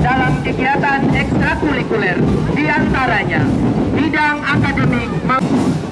dalam kegiatan ekstrakurikuler di antaranya bidang akademik maupun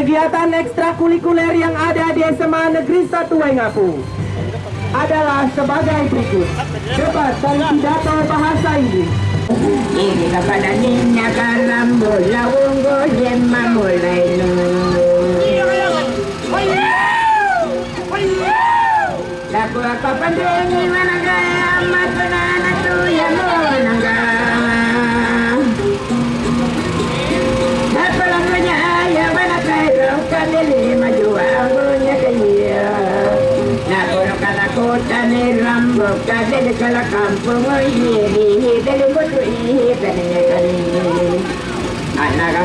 Kegiatan ekstrakurikuler yang ada di SMA Negeri 1 Waingapu adalah sebagai berikut. Debat dan pidato bahasa Inggris. Ini kepada apa pendengi mana kala kota ni rambo Kadili kala kampung Ihi dili kutu ihi Kadili kali Anak